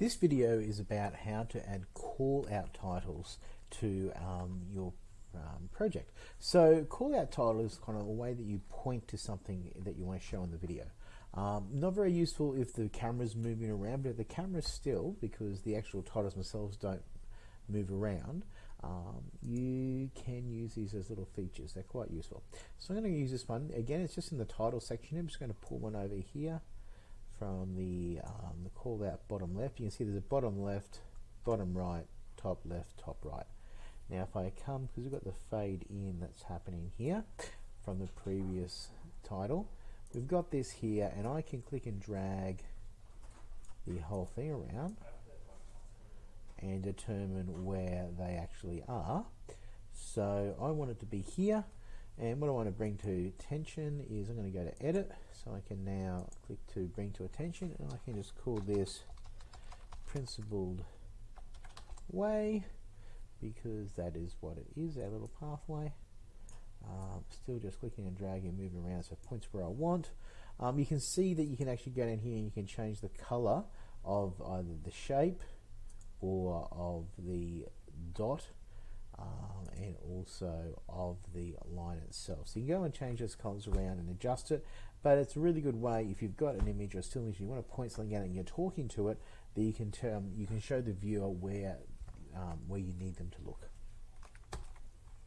This video is about how to add call out titles to um, your um, project. So call out title is kind of a way that you point to something that you want to show in the video. Um, not very useful if the camera's moving around, but if the camera's still, because the actual titles themselves don't move around, um, you can use these as little features. They're quite useful. So I'm going to use this one. Again, it's just in the title section. I'm just going to pull one over here from the, um, the call out bottom left. You can see there's a bottom left, bottom right, top left, top right. Now if I come, because we've got the fade in that's happening here from the previous title, we've got this here and I can click and drag the whole thing around and determine where they actually are. So I want it to be here and what I want to bring to attention is I'm going to go to edit. So I can now click to bring to attention and I can just call this principled way because that is what it is, our little pathway. Um, still just clicking and dragging, and moving around so points where I want. Um, you can see that you can actually go down here and you can change the color of either the shape or of the dot and also of the line itself. So you can go and change those colors around and adjust it, but it's a really good way if you've got an image or still image, you want to point something out and you're talking to it, that you can, um, you can show the viewer where, um, where you need them to look.